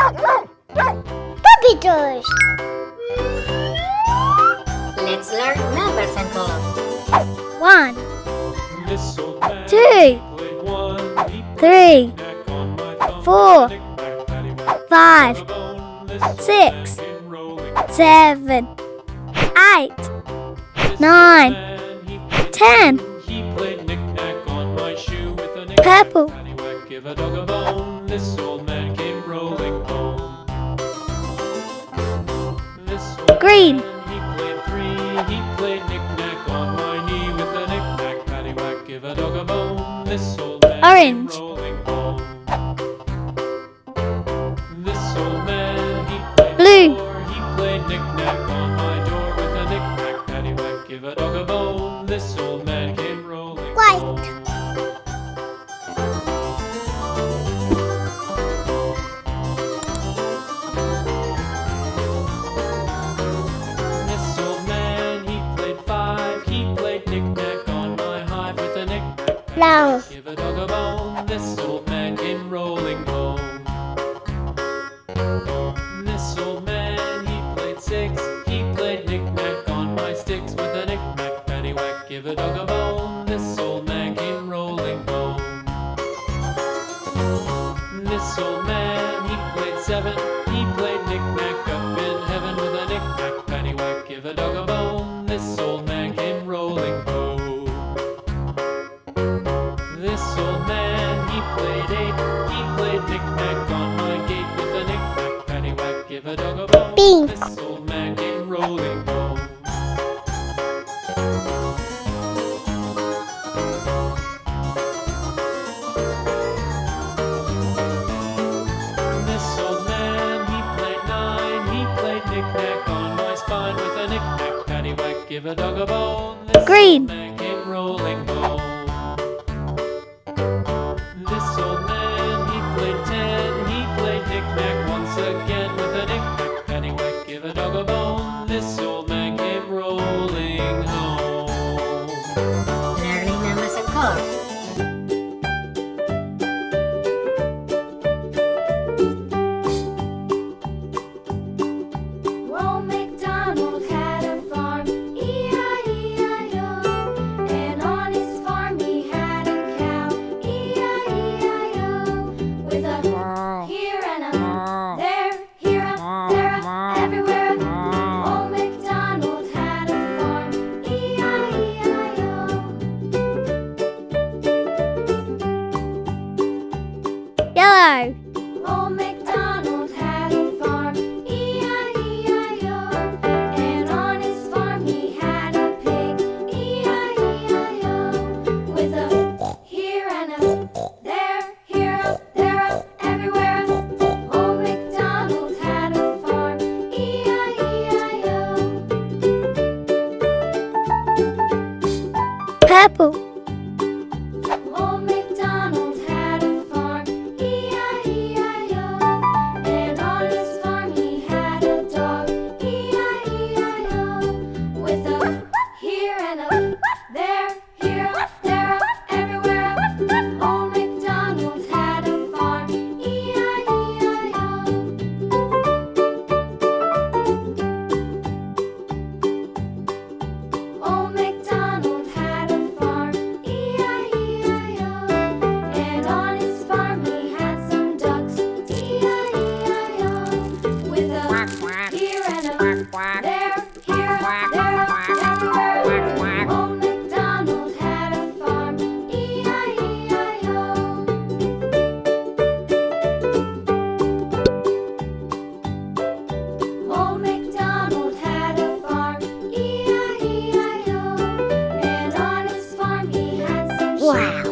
Puppy toys. Let's learn numbers and colors. One, This old man two, played one. He three, knack on my thumb. four, five, bone. This old six, man came rolling. seven, eight, nine, old man, he played ten. two. He played knick-knack on my shoe with Purple. Paddywhack, give a dog a bone. This old man came rolling. This old Green. he played three. He played knick-knack on my knee with a knick-knack, paddywhack, give a dog a bone. This old man Orange. rolling. This old man, he played Blue. four. He played knick-knack on my door with a knick-knack, paddywhack, give a dog a bone. This old man came rolling White. Long. Give a dog a bone. This old man came rolling home. This old man, he played six. He played knick-knack on my sticks with a knick-knack, paddywhack. Give a dog a bone. This old man came rolling home. This old man, he played seven. This old man came rolling home. This old man, he played nine. He played knick-knack on my spine with a knick-knack, paddywhack. Give a dog a bone. This Green. Came rolling home. Yellow. Old MacDonald had a farm, E-I-E-I-O. And on his farm he had a pig, E-I-E-I-O. With a here and a there, here a, there a, everywhere. a. Old MacDonald had a farm, E-I-E-I-O. Purple. Wow.